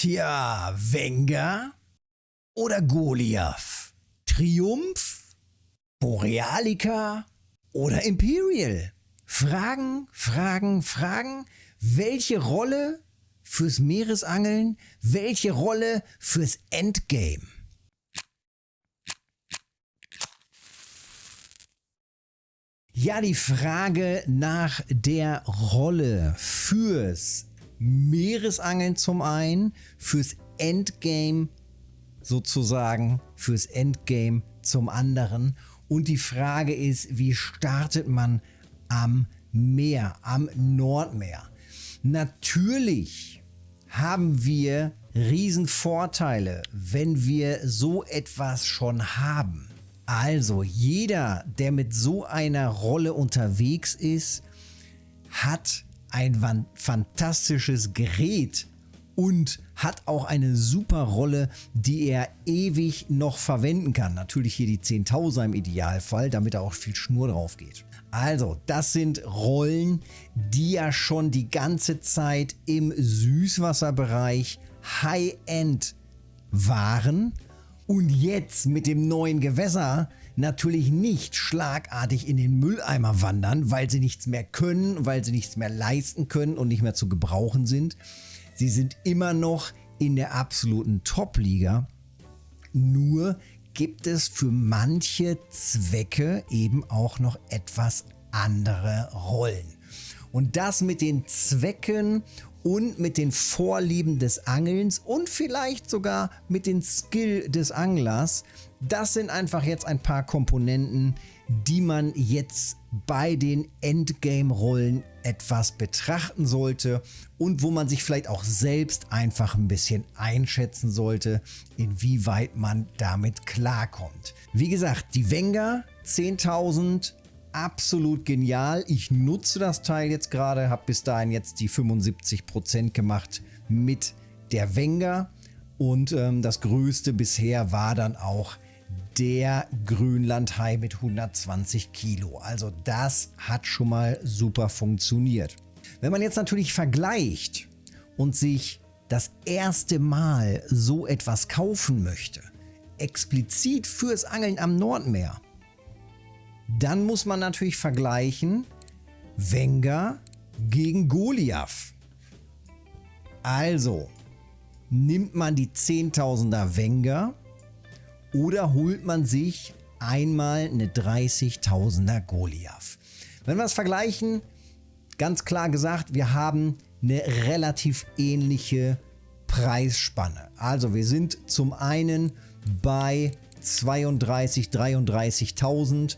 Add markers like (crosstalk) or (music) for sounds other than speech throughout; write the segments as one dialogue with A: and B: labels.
A: Tja, Wenger oder Goliath? Triumph? Borealica oder Imperial? Fragen, Fragen, Fragen. Welche Rolle fürs Meeresangeln? Welche Rolle fürs Endgame? Ja, die Frage nach der Rolle fürs Meeresangeln zum einen, fürs Endgame sozusagen, fürs Endgame zum anderen. Und die Frage ist, wie startet man am Meer, am Nordmeer? Natürlich haben wir Riesenvorteile, wenn wir so etwas schon haben. Also jeder, der mit so einer Rolle unterwegs ist, hat ein fantastisches Gerät und hat auch eine super Rolle, die er ewig noch verwenden kann. Natürlich hier die 10.000er im Idealfall, damit da auch viel Schnur drauf geht. Also, das sind Rollen, die ja schon die ganze Zeit im Süßwasserbereich High-End waren und jetzt mit dem neuen Gewässer natürlich nicht schlagartig in den Mülleimer wandern, weil sie nichts mehr können, weil sie nichts mehr leisten können und nicht mehr zu gebrauchen sind. Sie sind immer noch in der absoluten Top-Liga. Nur gibt es für manche Zwecke eben auch noch etwas andere Rollen. Und das mit den Zwecken und mit den Vorlieben des Angelns und vielleicht sogar mit den Skill des Anglers. Das sind einfach jetzt ein paar Komponenten, die man jetzt bei den Endgame-Rollen etwas betrachten sollte und wo man sich vielleicht auch selbst einfach ein bisschen einschätzen sollte, inwieweit man damit klarkommt. Wie gesagt, die Wenger 10.000 absolut genial. Ich nutze das Teil jetzt gerade, habe bis dahin jetzt die 75% gemacht mit der Wenger. Und ähm, das größte bisher war dann auch der Grönlandhai mit 120 Kilo. Also das hat schon mal super funktioniert. Wenn man jetzt natürlich vergleicht und sich das erste Mal so etwas kaufen möchte, explizit fürs Angeln am Nordmeer, dann muss man natürlich vergleichen Wenger gegen Goliath. Also, nimmt man die 10.000er Wenger oder holt man sich einmal eine 30.000er Goliath. Wenn wir es vergleichen, ganz klar gesagt, wir haben eine relativ ähnliche Preisspanne. Also wir sind zum einen bei 32, 33.000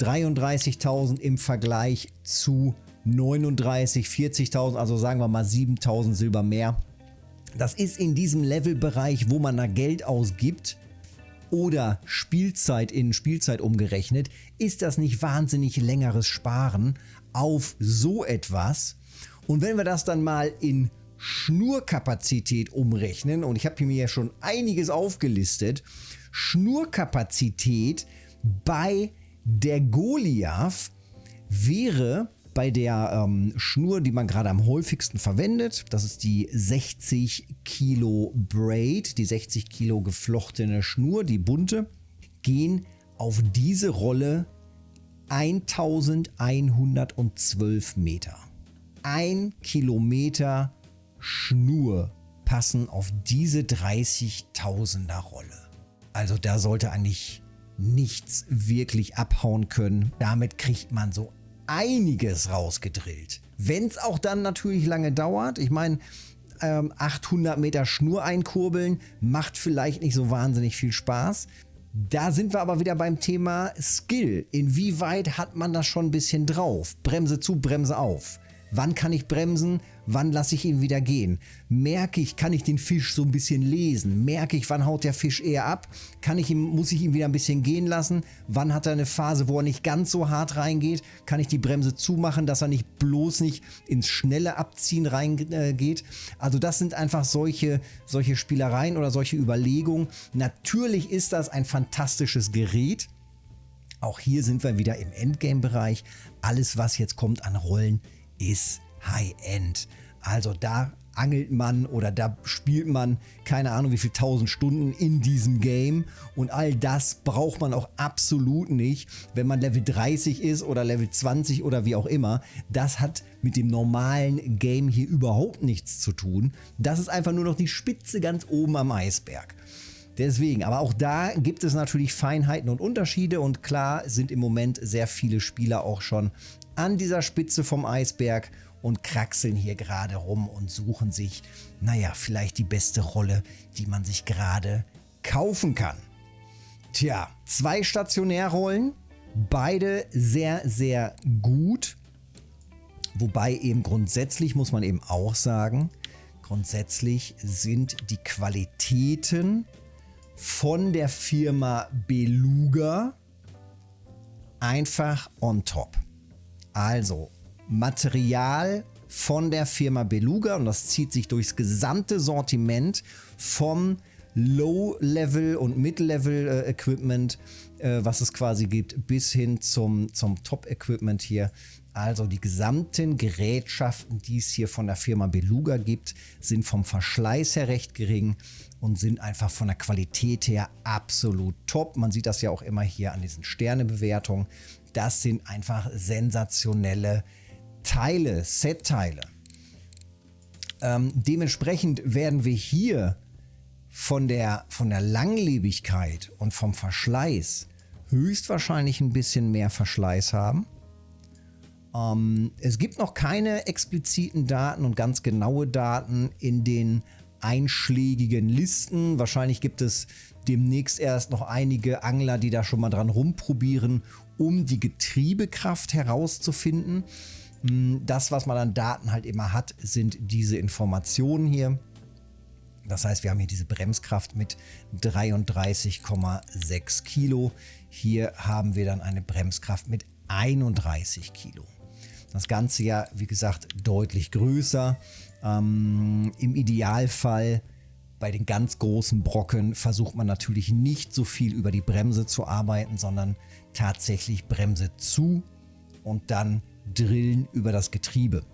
A: 33.000 im Vergleich zu 39, 40.000, also sagen wir mal 7.000 Silber mehr. Das ist in diesem Levelbereich, wo man da Geld ausgibt oder Spielzeit in Spielzeit umgerechnet, ist das nicht wahnsinnig längeres Sparen auf so etwas. Und wenn wir das dann mal in Schnurkapazität umrechnen, und ich habe mir ja schon einiges aufgelistet, Schnurkapazität bei der Goliath wäre bei der ähm, Schnur, die man gerade am häufigsten verwendet, das ist die 60 Kilo Braid, die 60 Kilo geflochtene Schnur, die bunte, gehen auf diese Rolle 1112 Meter. Ein Kilometer Schnur passen auf diese 30.000er Rolle. Also da sollte eigentlich nichts wirklich abhauen können. Damit kriegt man so einiges rausgedrillt. Wenn es auch dann natürlich lange dauert. Ich meine, 800 ähm, Meter Schnur einkurbeln macht vielleicht nicht so wahnsinnig viel Spaß. Da sind wir aber wieder beim Thema Skill. Inwieweit hat man das schon ein bisschen drauf? Bremse zu, Bremse auf. Wann kann ich bremsen? Wann lasse ich ihn wieder gehen? Merke ich, kann ich den Fisch so ein bisschen lesen? Merke ich, wann haut der Fisch eher ab? Kann ich ihn, muss ich ihn wieder ein bisschen gehen lassen? Wann hat er eine Phase, wo er nicht ganz so hart reingeht? Kann ich die Bremse zumachen, dass er nicht bloß nicht ins schnelle Abziehen reingeht? Äh, also das sind einfach solche, solche Spielereien oder solche Überlegungen. Natürlich ist das ein fantastisches Gerät. Auch hier sind wir wieder im Endgame-Bereich. Alles, was jetzt kommt an Rollen, ist High-End. Also da angelt man oder da spielt man keine Ahnung wie viel tausend Stunden in diesem Game und all das braucht man auch absolut nicht, wenn man Level 30 ist oder Level 20 oder wie auch immer. Das hat mit dem normalen Game hier überhaupt nichts zu tun. Das ist einfach nur noch die Spitze ganz oben am Eisberg. Deswegen, aber auch da gibt es natürlich Feinheiten und Unterschiede und klar sind im Moment sehr viele Spieler auch schon an dieser Spitze vom Eisberg und kraxeln hier gerade rum und suchen sich, naja, vielleicht die beste Rolle, die man sich gerade kaufen kann. Tja, zwei Stationärrollen, beide sehr, sehr gut. Wobei eben grundsätzlich muss man eben auch sagen, grundsätzlich sind die Qualitäten von der Firma Beluga einfach on top. Also Material von der Firma Beluga und das zieht sich durchs gesamte Sortiment vom Low-Level und Mid-Level-Equipment, äh, äh, was es quasi gibt, bis hin zum, zum Top-Equipment hier. Also die gesamten Gerätschaften, die es hier von der Firma Beluga gibt, sind vom Verschleiß her recht gering und sind einfach von der Qualität her absolut top. Man sieht das ja auch immer hier an diesen Sternebewertungen. Das sind einfach sensationelle Teile, Set-Teile. Ähm, dementsprechend werden wir hier von der, von der Langlebigkeit und vom Verschleiß höchstwahrscheinlich ein bisschen mehr Verschleiß haben. Ähm, es gibt noch keine expliziten Daten und ganz genaue Daten in den einschlägigen Listen. Wahrscheinlich gibt es demnächst erst noch einige Angler, die da schon mal dran rumprobieren, um die Getriebekraft herauszufinden. Hm, das, was man an Daten halt immer hat, sind diese Informationen hier. Das heißt, wir haben hier diese Bremskraft mit 33,6 Kilo. Hier haben wir dann eine Bremskraft mit 31 Kilo. Das Ganze ja, wie gesagt, deutlich größer. Ähm, Im Idealfall bei den ganz großen Brocken versucht man natürlich nicht so viel über die Bremse zu arbeiten, sondern tatsächlich Bremse zu und dann drillen über das Getriebe.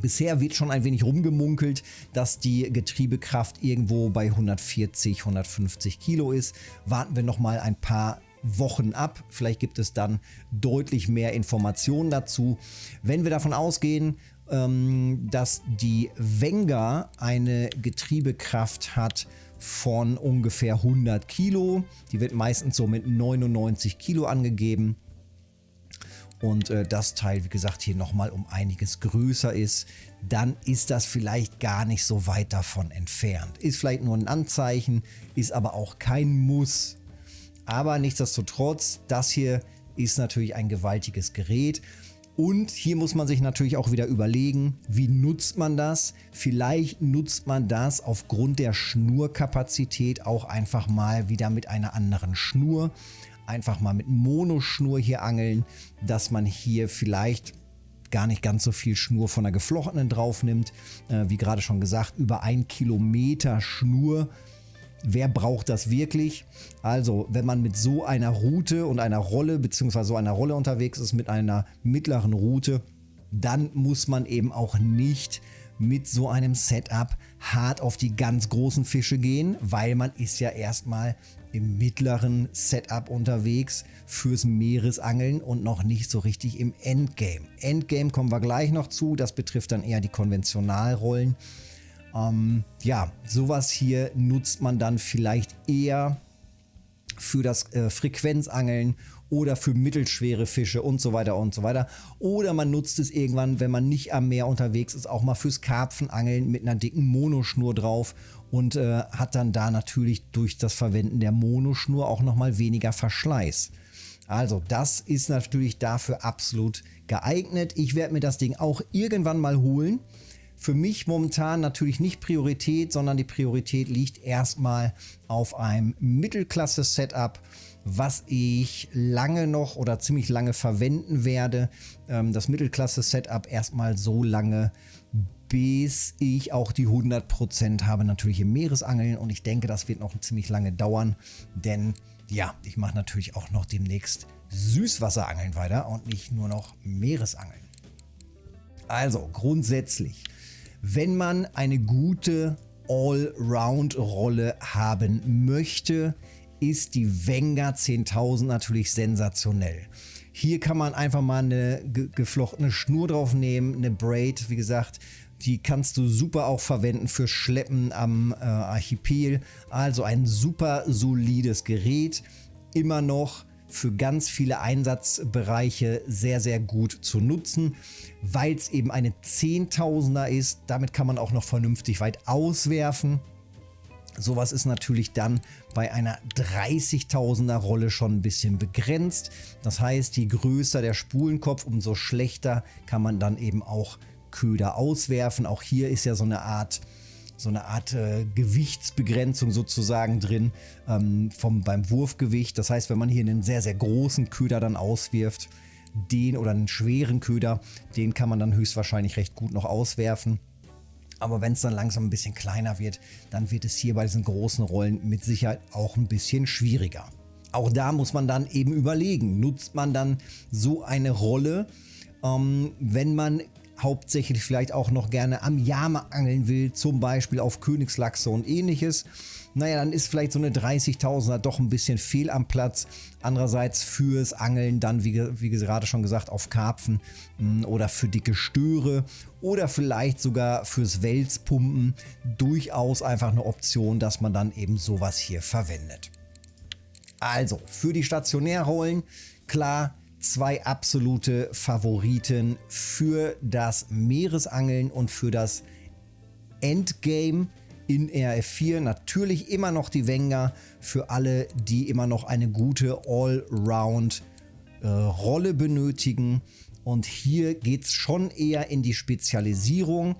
A: Bisher wird schon ein wenig rumgemunkelt, dass die Getriebekraft irgendwo bei 140, 150 Kilo ist. Warten wir noch mal ein paar Wochen ab. Vielleicht gibt es dann deutlich mehr Informationen dazu. Wenn wir davon ausgehen, ähm, dass die Wenger eine Getriebekraft hat von ungefähr 100 Kilo. Die wird meistens so mit 99 Kilo angegeben. Und äh, das Teil, wie gesagt, hier nochmal um einiges größer ist, dann ist das vielleicht gar nicht so weit davon entfernt. Ist vielleicht nur ein Anzeichen, ist aber auch kein Muss. Aber nichtsdestotrotz, das hier ist natürlich ein gewaltiges Gerät. Und hier muss man sich natürlich auch wieder überlegen, wie nutzt man das? Vielleicht nutzt man das aufgrund der Schnurkapazität auch einfach mal wieder mit einer anderen Schnur. Einfach mal mit Monoschnur hier angeln, dass man hier vielleicht gar nicht ganz so viel Schnur von der geflochtenen drauf nimmt. Äh, wie gerade schon gesagt, über ein Kilometer Schnur Wer braucht das wirklich? Also, wenn man mit so einer Route und einer Rolle, beziehungsweise so einer Rolle unterwegs ist, mit einer mittleren Route, dann muss man eben auch nicht mit so einem Setup hart auf die ganz großen Fische gehen, weil man ist ja erstmal im mittleren Setup unterwegs fürs Meeresangeln und noch nicht so richtig im Endgame. Endgame kommen wir gleich noch zu, das betrifft dann eher die Konventionalrollen. Ähm, ja, sowas hier nutzt man dann vielleicht eher für das äh, Frequenzangeln oder für mittelschwere Fische und so weiter und so weiter. Oder man nutzt es irgendwann, wenn man nicht am Meer unterwegs ist, auch mal fürs Karpfenangeln mit einer dicken Monoschnur drauf und äh, hat dann da natürlich durch das Verwenden der Monoschnur auch nochmal weniger Verschleiß. Also das ist natürlich dafür absolut geeignet. Ich werde mir das Ding auch irgendwann mal holen. Für mich momentan natürlich nicht Priorität, sondern die Priorität liegt erstmal auf einem Mittelklasse-Setup, was ich lange noch oder ziemlich lange verwenden werde. Ähm, das Mittelklasse-Setup erstmal so lange, bis ich auch die 100% habe natürlich im Meeresangeln und ich denke, das wird noch ziemlich lange dauern, denn ja, ich mache natürlich auch noch demnächst Süßwasserangeln weiter und nicht nur noch Meeresangeln. Also grundsätzlich Wenn man eine gute Allround-Rolle haben möchte, ist die Wenger 10.000 natürlich sensationell. Hier kann man einfach mal eine geflochtene Schnur drauf nehmen, eine Braid, wie gesagt, die kannst du super auch verwenden für Schleppen am äh, Archipel. Also ein super solides Gerät. Immer noch für ganz viele Einsatzbereiche sehr, sehr gut zu nutzen, weil es eben eine Zehntausender ist. Damit kann man auch noch vernünftig weit auswerfen. Sowas ist natürlich dann bei einer 30.000er Rolle schon ein bisschen begrenzt. Das heißt, je größer der Spulenkopf, umso schlechter kann man dann eben auch Köder auswerfen. Auch hier ist ja so eine Art, so eine Art äh, Gewichtsbegrenzung sozusagen drin ähm, vom, beim Wurfgewicht. Das heißt, wenn man hier einen sehr, sehr großen Köder dann auswirft, den oder einen schweren Köder, den kann man dann höchstwahrscheinlich recht gut noch auswerfen. Aber wenn es dann langsam ein bisschen kleiner wird, dann wird es hier bei diesen großen Rollen mit Sicherheit auch ein bisschen schwieriger. Auch da muss man dann eben überlegen, nutzt man dann so eine Rolle, ähm, wenn man hauptsächlich vielleicht auch noch gerne am Jama angeln will, zum Beispiel auf Königslachse und ähnliches, naja, dann ist vielleicht so eine 30.000er doch ein bisschen fehl am Platz. Andererseits fürs Angeln dann, wie, wie gerade schon gesagt, auf Karpfen mh, hm, oder für dicke Störe oder vielleicht sogar fürs Wälzpumpen durchaus einfach eine Option, dass man dann eben sowas hier verwendet. Also, für die Stationärrollen, klar, zwei absolute Favoriten für das Meeresangeln und für das Endgame in RF4. Natürlich immer noch die Wenger für alle, die immer noch eine gute Allround-Rolle äh, benötigen. Und hier geht es schon eher in die Spezialisierung.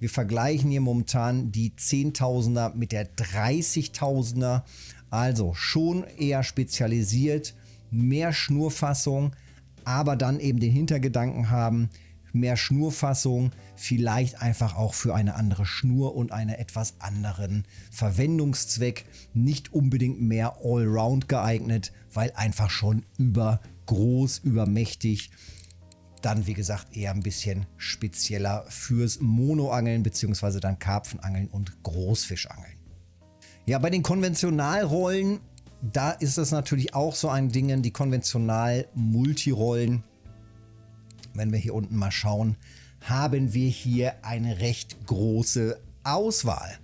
A: Wir vergleichen hier momentan die 10.000er mit der 30.000er. Also schon eher spezialisiert mehr Schnurfassung, aber dann eben den Hintergedanken haben, mehr Schnurfassung, vielleicht einfach auch für eine andere Schnur und einen etwas anderen Verwendungszweck. Nicht unbedingt mehr Allround geeignet, weil einfach schon übergroß, übermächtig. Dann, wie gesagt, eher ein bisschen spezieller fürs Monoangeln bzw. dann Karpfenangeln und Großfischangeln. Ja, bei den Konventionalrollen da ist es natürlich auch so ein Ding, die konventional Multirollen. Wenn wir hier unten mal schauen, haben wir hier eine recht große Auswahl.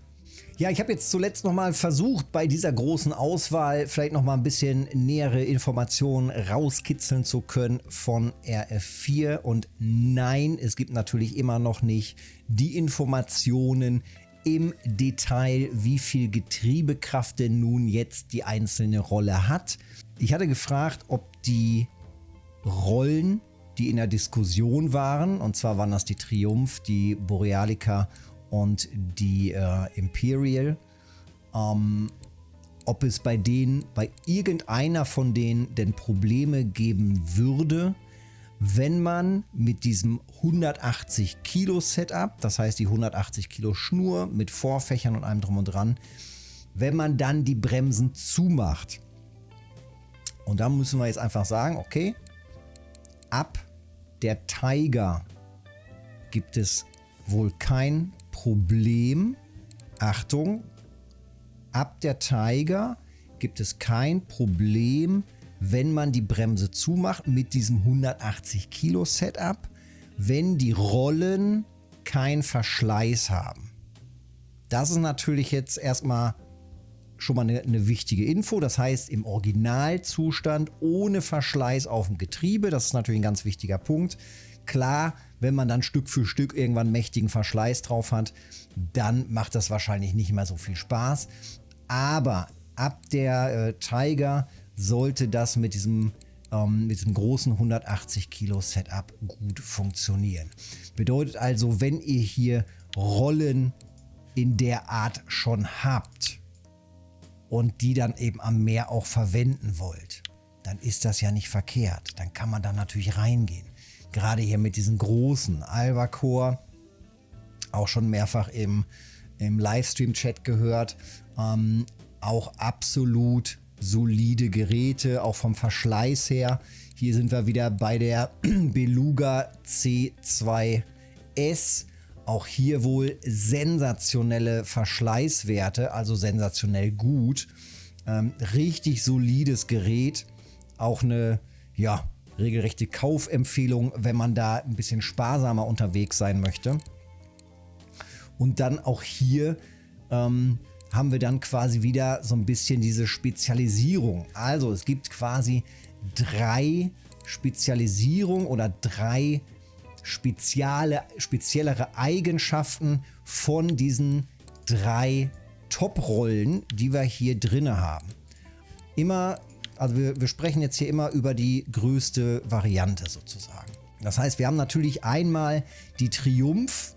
A: Ja, ich habe jetzt zuletzt noch mal versucht, bei dieser großen Auswahl vielleicht noch mal ein bisschen nähere Informationen rauskitzeln zu können von RF4. Und nein, es gibt natürlich immer noch nicht die Informationen, im Detail, wie viel Getriebekraft denn nun jetzt die einzelne Rolle hat. Ich hatte gefragt, ob die Rollen, die in der Diskussion waren, und zwar waren das die Triumph, die Borealica und die äh, Imperial, ähm, ob es bei denen, bei irgendeiner von denen denn Probleme geben würde, wenn man mit diesem 180 Kilo Setup, das heißt die 180 Kilo Schnur mit Vorfächern und allem drum und dran, wenn man dann die Bremsen zumacht. Und da müssen wir jetzt einfach sagen, okay, ab der Tiger gibt es wohl kein Problem. Achtung, ab der Tiger gibt es kein Problem, wenn man die Bremse zumacht mit diesem 180 Kilo Setup, wenn die Rollen kein Verschleiß haben. Das ist natürlich jetzt erstmal schon mal eine, eine, wichtige Info. Das heißt, im Originalzustand ohne Verschleiß auf dem Getriebe, das ist natürlich ein ganz wichtiger Punkt. Klar, wenn man dann Stück für Stück irgendwann mächtigen Verschleiß drauf hat, dann macht das wahrscheinlich nicht mehr so viel Spaß. Aber ab der äh, Tiger sollte das mit diesem, ähm, mit diesem großen 180 Kilo Setup gut funktionieren. Bedeutet also, wenn ihr hier Rollen in der Art schon habt und die dann eben am Meer auch verwenden wollt, dann ist das ja nicht verkehrt. Dann kann man da natürlich reingehen. Gerade hier mit diesen großen Albacore, auch schon mehrfach im, im Livestream-Chat gehört, ähm, auch absolut solide Geräte, auch vom Verschleiß her. Hier sind wir wieder bei der (clears throat) Beluga C2S. Auch hier wohl sensationelle Verschleißwerte, also sensationell gut. Ähm, richtig solides Gerät. Auch eine, ja, regelrechte Kaufempfehlung, wenn man da ein bisschen sparsamer unterwegs sein möchte. Und dann auch hier ähm, haben wir dann quasi wieder so ein bisschen diese Spezialisierung. Also es gibt quasi drei Spezialisierungen oder drei spezielle, speziellere Eigenschaften von diesen drei Top-Rollen, die wir hier drin haben. Immer, also wir, wir sprechen jetzt hier immer über die größte Variante sozusagen. Das heißt, wir haben natürlich einmal die Triumph.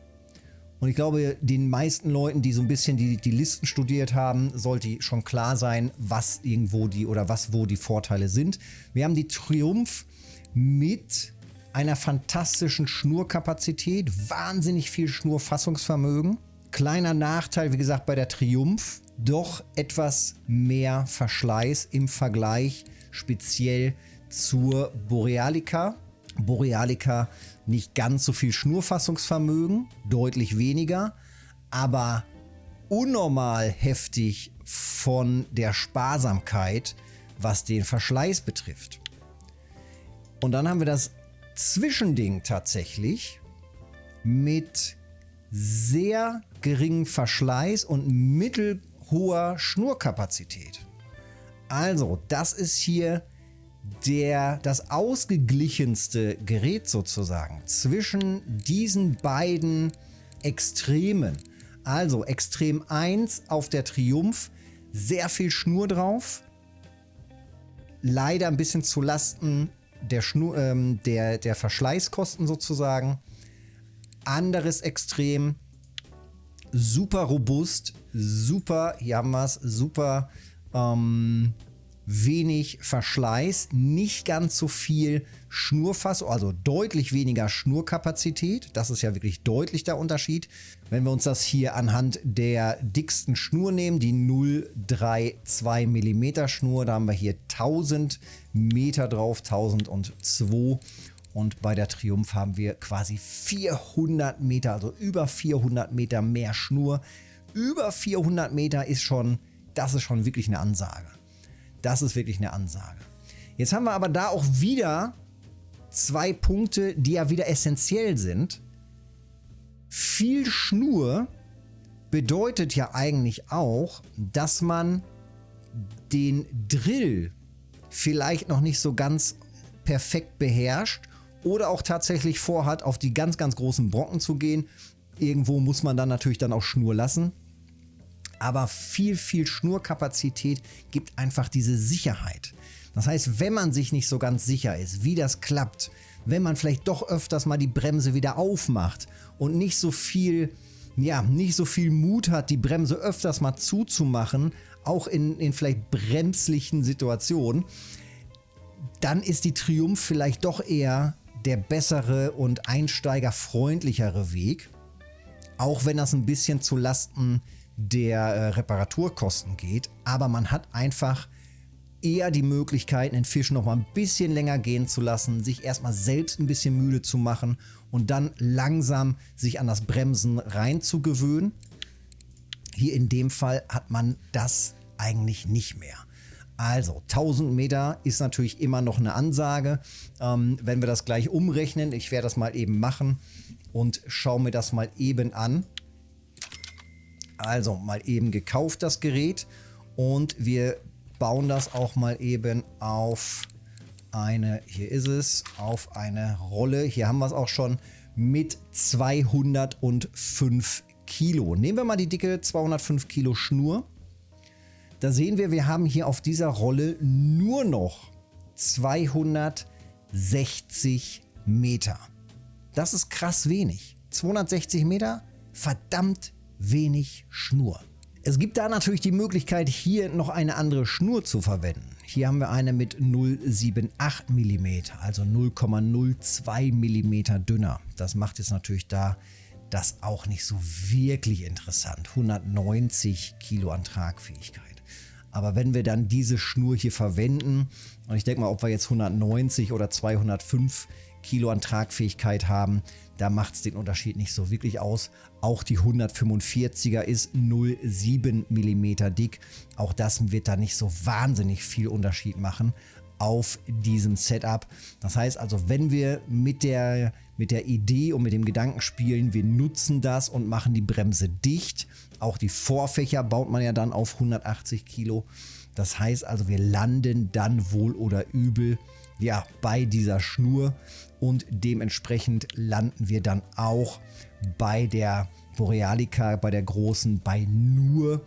A: Und ich glaube, den meisten Leuten, die so ein bisschen die, die Listen studiert haben, sollte schon klar sein, was irgendwo die oder was wo die Vorteile sind. Wir haben die Triumph mit einer fantastischen Schnurkapazität, wahnsinnig viel Schnurfassungsvermögen. Kleiner Nachteil, wie gesagt, bei der Triumph, doch etwas mehr Verschleiß im Vergleich speziell zur Borealica. Borealica nicht ganz so viel Schnurfassungsvermögen, deutlich weniger, aber unnormal heftig von der Sparsamkeit, was den Verschleiß betrifft. Und dann haben wir das Zwischending tatsächlich mit sehr geringem Verschleiß und mittelhoher Schnurkapazität. Also, das ist hier der, das ausgeglichenste Gerät sozusagen zwischen diesen beiden Extremen. Also Extrem 1 auf der Triumph, sehr viel Schnur drauf. Leider ein bisschen zu Lasten der, Schnur, ähm, der, der Verschleißkosten sozusagen. Anderes Extrem, super robust, super, hier haben wir es, super ähm, wenig Verschleiß, nicht ganz so viel Schnurfassung, also deutlich weniger Schnurkapazität. Das ist ja wirklich deutlich der Unterschied. Wenn wir uns das hier anhand der dicksten Schnur nehmen, die 032 mm Schnur, da haben wir hier 1000 Meter drauf, 1002 und bei der Triumph haben wir quasi 400 Meter, also über 400 Meter mehr Schnur. Über 400 Meter ist schon, das ist schon wirklich eine Ansage. Das ist wirklich eine Ansage. Jetzt haben wir aber da auch wieder zwei Punkte, die ja wieder essentiell sind. Viel Schnur bedeutet ja eigentlich auch, dass man den Drill vielleicht noch nicht so ganz perfekt beherrscht oder auch tatsächlich vorhat, auf die ganz, ganz großen Brocken zu gehen. Irgendwo muss man dann natürlich dann auch Schnur lassen aber viel, viel Schnurkapazität gibt einfach diese Sicherheit. Das heißt, wenn man sich nicht so ganz sicher ist, wie das klappt, wenn man vielleicht doch öfters mal die Bremse wieder aufmacht und nicht so viel, ja, nicht so viel Mut hat, die Bremse öfters mal zuzumachen, auch in, in vielleicht bremslichen Situationen, dann ist die Triumph vielleicht doch eher der bessere und einsteigerfreundlichere Weg. Auch wenn das ein bisschen zu Lasten der äh, Reparaturkosten geht, aber man hat einfach eher die Möglichkeit, den Fisch noch mal ein bisschen länger gehen zu lassen, sich erstmal selbst ein bisschen müde zu machen und dann langsam sich an das Bremsen reinzugewöhnen. Hier in dem Fall hat man das eigentlich nicht mehr. Also 1000 Meter ist natürlich immer noch eine Ansage. Ähm, wenn wir das gleich umrechnen, ich werde das mal eben machen und schaue mir das mal eben an. Also mal eben gekauft das Gerät und wir bauen das auch mal eben auf eine, hier ist es, auf eine Rolle. Hier haben wir es auch schon mit 205 Kilo. Nehmen wir mal die dicke 205 Kilo Schnur. Da sehen wir, wir haben hier auf dieser Rolle nur noch 260 Meter. Das ist krass wenig. 260 Meter, verdammt wenig Schnur. Es gibt da natürlich die Möglichkeit, hier noch eine andere Schnur zu verwenden. Hier haben wir eine mit 0,78 mm, also 0,02 mm dünner. Das macht jetzt natürlich da das auch nicht so wirklich interessant. 190 Kilo an Tragfähigkeit. Aber wenn wir dann diese Schnur hier verwenden, und ich denke mal, ob wir jetzt 190 oder 205 Kilo an Tragfähigkeit haben, da macht es den Unterschied nicht so wirklich aus. Auch die 145er ist 0,7 mm dick. Auch das wird da nicht so wahnsinnig viel Unterschied machen auf diesem Setup. Das heißt also, wenn wir mit der, mit der Idee und mit dem Gedanken spielen, wir nutzen das und machen die Bremse dicht. Auch die Vorfächer baut man ja dann auf 180 Kilo. Das heißt also, wir landen dann wohl oder übel ja, bei dieser Schnur und dementsprechend landen wir dann auch bei der Borealica, bei der großen, bei nur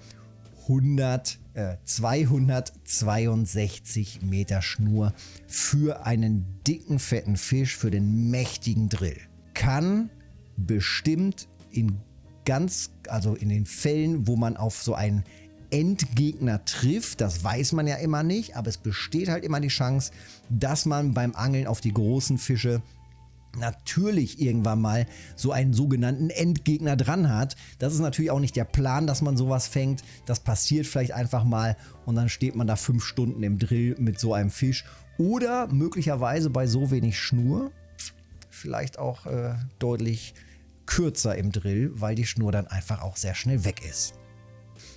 A: 100, äh, 262 Meter Schnur für einen dicken, fetten Fisch, für den mächtigen Drill. Kann bestimmt in ganz, also in den Fällen, wo man auf so einen Endgegner trifft. Das weiß man ja immer nicht, aber es besteht halt immer die Chance, dass man beim Angeln auf die großen Fische natürlich irgendwann mal so einen sogenannten Endgegner dran hat. Das ist natürlich auch nicht der Plan, dass man sowas fängt. Das passiert vielleicht einfach mal und dann steht man da fünf Stunden im Drill mit so einem Fisch. Oder möglicherweise bei so wenig Schnur vielleicht auch äh, deutlich kürzer im Drill, weil die Schnur dann einfach auch sehr schnell weg ist.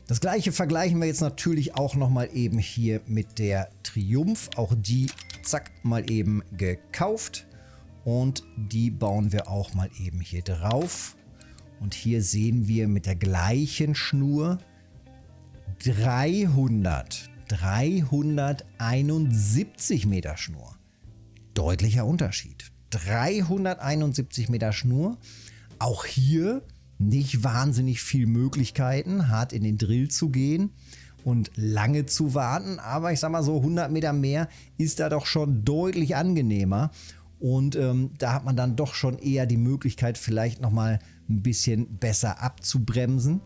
A: Das gleiche vergleichen wir jetzt natürlich auch nochmal eben hier mit der Triumph. Auch die, zack, mal eben gekauft. Und die bauen wir auch mal eben hier drauf. Und hier sehen wir mit der gleichen Schnur 300, 371 Meter Schnur. Deutlicher Unterschied. 371 Meter Schnur. Auch hier nicht wahnsinnig viel Möglichkeiten, hart in den Drill zu gehen und lange zu warten. Aber ich sag mal so 100 Meter mehr ist da doch schon deutlich angenehmer. Und ähm, da hat man dann doch schon eher die Möglichkeit, vielleicht nochmal ein bisschen besser abzubremsen.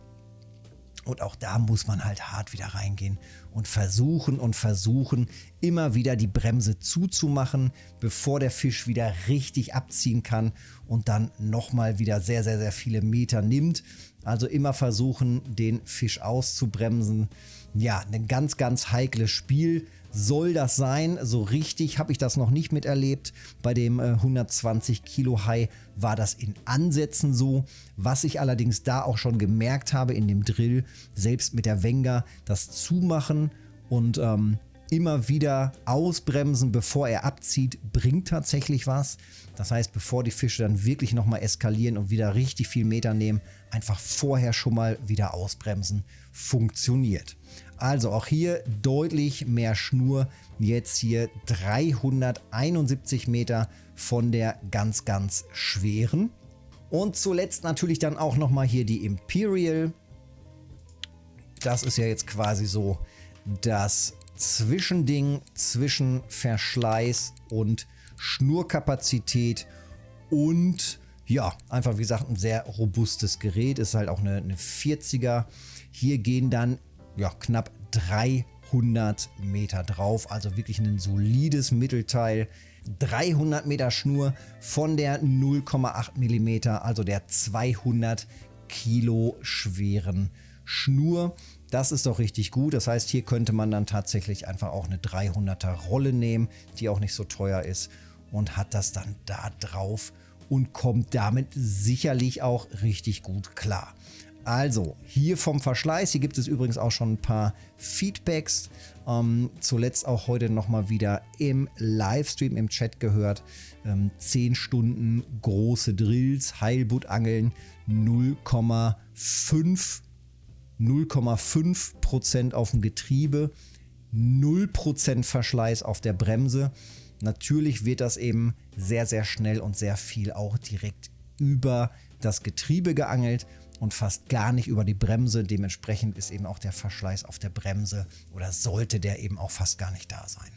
A: Und auch da muss man halt hart wieder reingehen und versuchen und versuchen, immer wieder die Bremse zuzumachen, bevor der Fisch wieder richtig abziehen kann und dann nochmal wieder sehr, sehr, sehr viele Meter nimmt. Also immer versuchen, den Fisch auszubremsen. Ja, ein ganz, ganz heikles Spiel soll das sein. So richtig habe ich das noch nicht miterlebt. Bei dem äh, 120 Kilo Hai war das in Ansätzen so. Was ich allerdings da auch schon gemerkt habe in dem Drill, selbst mit der Wenger, das Zumachen und ähm, immer wieder ausbremsen, bevor er abzieht, bringt tatsächlich was. Das heißt, bevor die Fische dann wirklich nochmal eskalieren und wieder richtig viel Meter nehmen, einfach vorher schon mal wieder ausbremsen, funktioniert. Also auch hier deutlich mehr Schnur. Jetzt hier 371 Meter von der ganz, ganz schweren. Und zuletzt natürlich dann auch nochmal hier die Imperial. Das ist ja jetzt quasi so das Zwischending zwischen Verschleiß und Schnurkapazität und ja, einfach wie gesagt ein sehr robustes Gerät, ist halt auch eine, eine 40er. Hier gehen dann ja, knapp 300 Meter drauf, also wirklich ein solides Mittelteil. 300 Meter Schnur von der 0,8 mm, also der 200 Kilo schweren Schnur. Das ist doch richtig gut. Das heißt, hier könnte man dann tatsächlich einfach auch eine 300er Rolle nehmen, die auch nicht so teuer ist und hat das dann da drauf und kommt damit sicherlich auch richtig gut klar. Also, hier vom Verschleiß, hier gibt es übrigens auch schon ein paar Feedbacks. Ähm, zuletzt auch heute nochmal wieder im Livestream, im Chat gehört. Ähm, 10 Stunden große Drills, Heilbuttangeln, 0,5 0,5% auf dem Getriebe, 0% Verschleiß auf der Bremse. Natürlich wird das eben sehr, sehr schnell und sehr viel auch direkt über das Getriebe geangelt und fast gar nicht über die Bremse. Dementsprechend ist eben auch der Verschleiß auf der Bremse oder sollte der eben auch fast gar nicht da sein.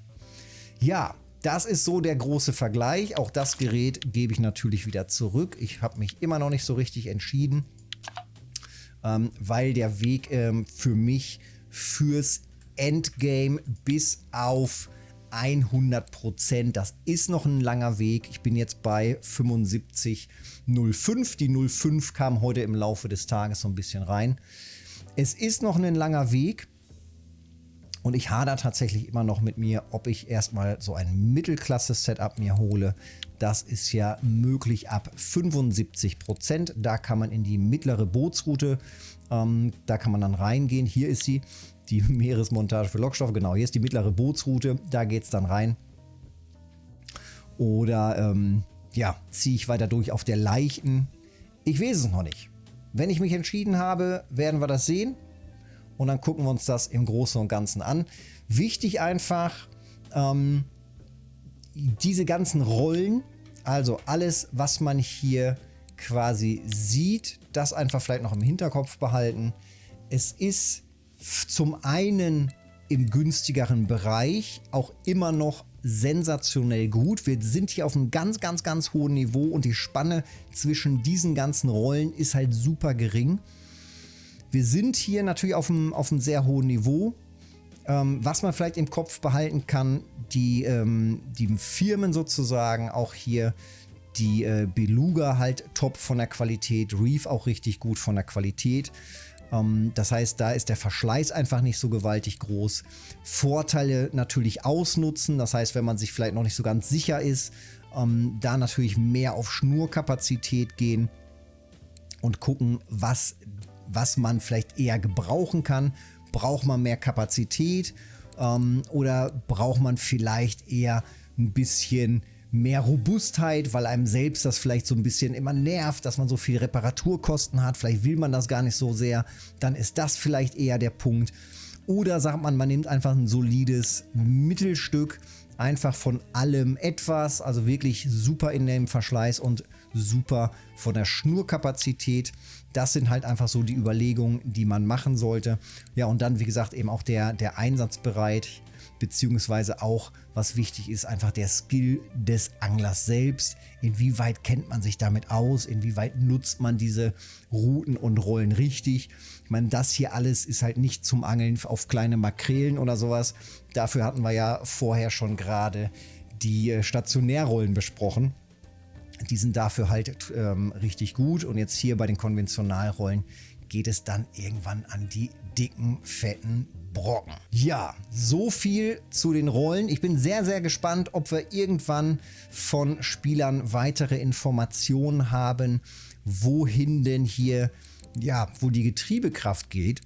A: Ja, das ist so der große Vergleich. Auch das Gerät gebe ich natürlich wieder zurück. Ich habe mich immer noch nicht so richtig entschieden ähm, weil der Weg ähm, für mich fürs Endgame bis auf 100 Prozent. Das ist noch ein langer Weg. Ich bin jetzt bei 75,05. Die 05 kam heute im Laufe des Tages so ein bisschen rein. Es ist noch ein langer Weg. Und ich hader tatsächlich immer noch mit mir, ob ich erstmal so ein Mittelklasse-Setup mir hole. Das ist ja möglich ab 75 Prozent. Da kann man in die mittlere Bootsroute, ähm, da kann man dann reingehen. Hier ist sie, die (laughs) Meeresmontage für Lockstoffe. Genau, hier ist die mittlere Bootsroute. Da geht es dann rein. Oder ähm, ja, ziehe ich weiter durch auf der leichten. Ich weiß es noch nicht. Wenn ich mich entschieden habe, werden wir das sehen. Und dann gucken wir uns das im Großen und Ganzen an. Wichtig einfach, ähm, diese ganzen Rollen, also alles, was man hier quasi sieht, das einfach vielleicht noch im Hinterkopf behalten. Es ist zum einen im günstigeren Bereich auch immer noch sensationell gut. Wir sind hier auf einem ganz, ganz, ganz hohen Niveau und die Spanne zwischen diesen ganzen Rollen ist halt super gering. Wir sind hier natürlich auf einem, auf einem sehr hohen Niveau. Ähm, was man vielleicht im Kopf behalten kann, die, ähm, die Firmen sozusagen auch hier, die äh, Beluga halt top von der Qualität, Reef auch richtig gut von der Qualität. Ähm, das heißt, da ist der Verschleiß einfach nicht so gewaltig groß. Vorteile natürlich ausnutzen, das heißt, wenn man sich vielleicht noch nicht so ganz sicher ist, ähm, da natürlich mehr auf Schnurkapazität gehen und gucken, was, was man vielleicht eher gebrauchen kann. Braucht man mehr Kapazität ähm, oder braucht man vielleicht eher ein bisschen mehr Robustheit, weil einem selbst das vielleicht so ein bisschen immer nervt, dass man so viel Reparaturkosten hat. Vielleicht will man das gar nicht so sehr. Dann ist das vielleicht eher der Punkt. Oder sagt man, man nimmt einfach ein solides Mittelstück, einfach von allem etwas, also wirklich super in dem Verschleiß und super von der Schnurkapazität. Das sind halt einfach so die Überlegungen, die man machen sollte. Ja, und dann, wie gesagt, eben auch der, der Einsatzbereit beziehungsweise auch, was wichtig ist, einfach der Skill des Anglers selbst. Inwieweit kennt man sich damit aus? Inwieweit nutzt man diese Routen und Rollen richtig? Ich meine, das hier alles ist halt nicht zum Angeln auf kleine Makrelen oder sowas. Dafür hatten wir ja vorher schon gerade die äh, Stationärrollen besprochen. Die sind dafür halt ähm, richtig gut. Und jetzt hier bei den Konventionalrollen geht es dann irgendwann an die dicken, fetten Brocken. Ja, so viel zu den Rollen. Ich bin sehr, sehr gespannt, ob wir irgendwann von Spielern weitere Informationen haben, wohin denn hier, ja, wo die Getriebekraft geht.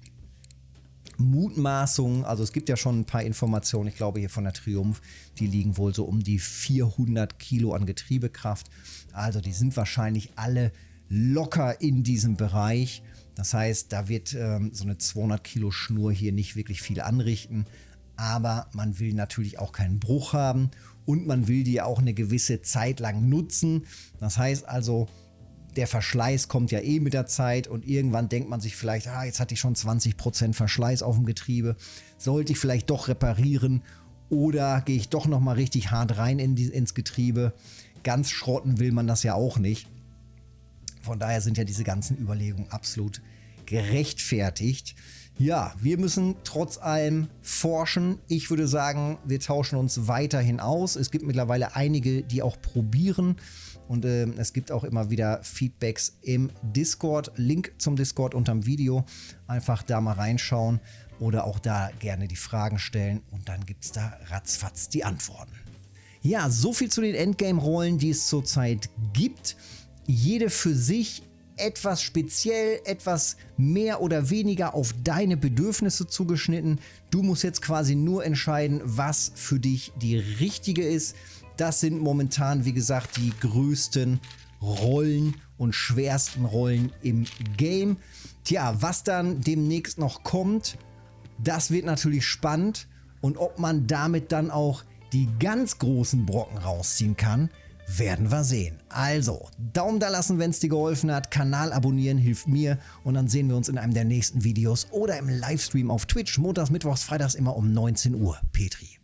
A: Mutmaßungen, also es gibt ja schon ein paar Informationen, ich glaube hier von der Triumph, die liegen wohl so um die 400 Kilo an Getriebekraft. Also die sind wahrscheinlich alle locker in diesem Bereich. Das heißt, da wird ähm, so eine 200 Kilo Schnur hier nicht wirklich viel anrichten. Aber man will natürlich auch keinen Bruch haben und man will die auch eine gewisse Zeit lang nutzen. Das heißt also, der Verschleiß kommt ja eh mit der Zeit und irgendwann denkt man sich vielleicht, ah, jetzt hatte ich schon 20% Verschleiß auf dem Getriebe, sollte ich vielleicht doch reparieren oder gehe ich doch nochmal richtig hart rein in die, ins Getriebe. Ganz schrotten will man das ja auch nicht. Von daher sind ja diese ganzen Überlegungen absolut gerechtfertigt. Ja, wir müssen trotz allem forschen. Ich würde sagen, wir tauschen uns weiterhin aus. Es gibt mittlerweile einige, die auch probieren. Und äh, es gibt auch immer wieder Feedbacks im Discord. Link zum Discord unterm Video. Einfach da mal reinschauen oder auch da gerne die Fragen stellen. Und dann gibt es da ratzfatz die Antworten. Ja, so viel zu den Endgame-Rollen, die es zurzeit gibt jede für sich etwas speziell, etwas mehr oder weniger auf deine Bedürfnisse zugeschnitten. Du musst jetzt quasi nur entscheiden, was für dich die richtige ist. Das sind momentan, wie gesagt, die größten Rollen und schwersten Rollen im Game. Tja, was dann demnächst noch kommt, das wird natürlich spannend. Und ob man damit dann auch die ganz großen Brocken rausziehen kann, werden wir sehen. Also, Daumen da lassen, wenn es dir geholfen hat. Kanal abonnieren hilft mir. Und dann sehen wir uns in einem der nächsten Videos oder im Livestream auf Twitch. Montags, Mittwochs, Freitags immer um 19 Uhr. Petri.